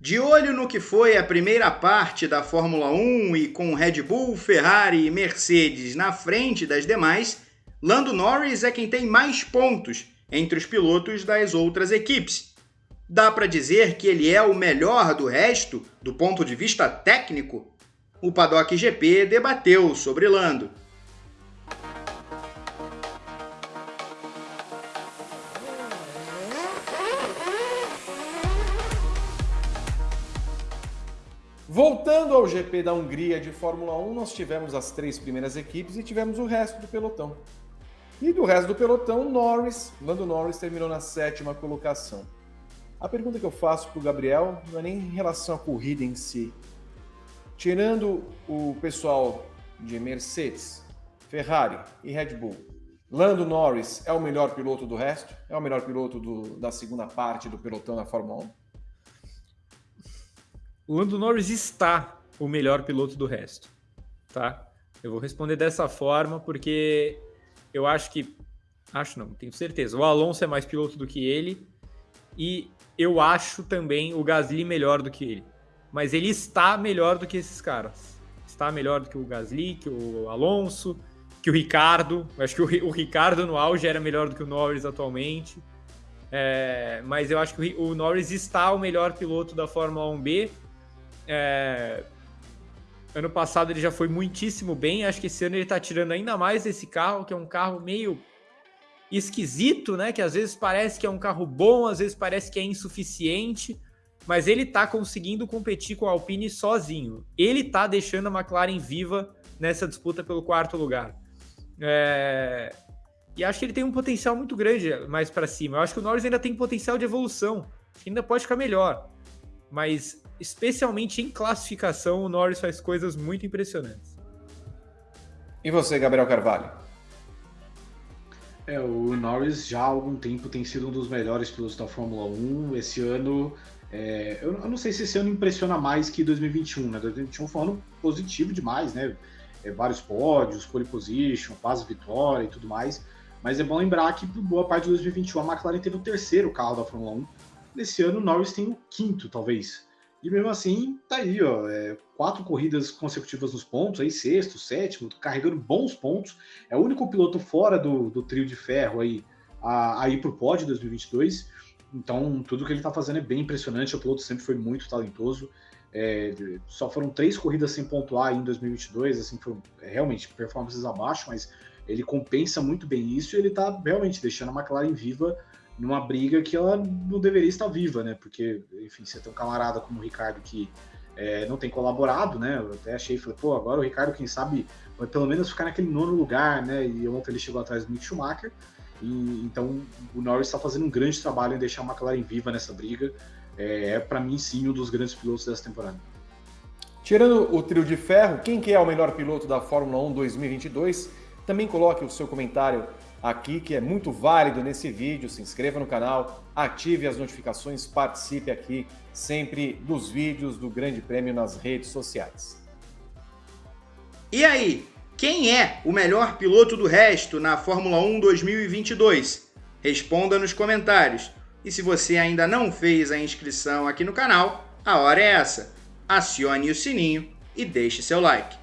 De olho no que foi a primeira parte da Fórmula 1 e com Red Bull, Ferrari e Mercedes na frente das demais, Lando Norris é quem tem mais pontos entre os pilotos das outras equipes. Dá para dizer que ele é o melhor do resto do ponto de vista técnico? O Paddock GP debateu sobre Lando. Voltando ao GP da Hungria de Fórmula 1, nós tivemos as três primeiras equipes e tivemos o resto do pelotão. E do resto do pelotão, Norris, Lando Norris terminou na sétima colocação. A pergunta que eu faço para o Gabriel não é nem em relação à corrida em si. Tirando o pessoal de Mercedes, Ferrari e Red Bull, Lando Norris é o melhor piloto do resto? É o melhor piloto do, da segunda parte do pelotão da Fórmula 1? O Lando Norris está o melhor piloto do resto, tá? Eu vou responder dessa forma porque eu acho que acho não, tenho certeza. O Alonso é mais piloto do que ele e eu acho também o Gasly melhor do que ele. Mas ele está melhor do que esses caras. Está melhor do que o Gasly, que o Alonso, que o Ricardo. Eu acho que o, o Ricardo no auge era melhor do que o Norris atualmente. É, mas eu acho que o, o Norris está o melhor piloto da Fórmula 1B é... Ano passado ele já foi muitíssimo bem. Acho que esse ano ele tá tirando ainda mais desse carro, que é um carro meio esquisito, né? Que às vezes parece que é um carro bom, às vezes parece que é insuficiente, mas ele tá conseguindo competir com a Alpine sozinho. Ele tá deixando a McLaren viva nessa disputa pelo quarto lugar. É... E acho que ele tem um potencial muito grande mais para cima. Eu acho que o Norris ainda tem potencial de evolução. Ainda pode ficar melhor. Mas especialmente em classificação, o Norris faz coisas muito impressionantes. E você, Gabriel Carvalho? É, o Norris já há algum tempo tem sido um dos melhores pilotos da Fórmula 1. Esse ano, é, eu, eu, não sei se esse ano impressiona mais que 2021, né? 2021 foi um ano positivo demais, né? É, vários pódios, pole position, quase vitória e tudo mais. Mas é bom lembrar que por boa parte de 2021 a McLaren teve o terceiro carro da Fórmula 1. Nesse ano o Norris tem o quinto, talvez. E mesmo assim, tá aí, ó, é, quatro corridas consecutivas nos pontos, aí sexto, sétimo, carregando bons pontos. É o único piloto fora do, do trio de ferro aí a, a ir para o pódio 2022. Então, tudo que ele está fazendo é bem impressionante. O piloto sempre foi muito talentoso. É, só foram três corridas sem pontuar em 2022, assim, foram é, realmente performances abaixo, mas ele compensa muito bem isso e ele está realmente deixando a McLaren viva numa briga que ela não deveria estar viva, né? Porque, enfim, você tem um camarada como o Ricardo que é, não tem colaborado, né? Eu até achei, falei, pô, agora o Ricardo, quem sabe, vai pelo menos ficar naquele nono lugar, né? E ontem ele chegou atrás do Mick Schumacher. E, então o Norris está fazendo um grande trabalho em deixar a McLaren viva nessa briga. É, é para mim, sim, um dos grandes pilotos dessa temporada. Tirando o trio de ferro, quem que é o melhor piloto da Fórmula 1 2022? Também coloque o seu comentário aqui, que é muito válido nesse vídeo. Se inscreva no canal, ative as notificações, participe aqui sempre dos vídeos do Grande Prêmio nas redes sociais. E aí, quem é o melhor piloto do resto na Fórmula 1 2022? Responda nos comentários. E se você ainda não fez a inscrição aqui no canal, a hora é essa. Acione o sininho e deixe seu like.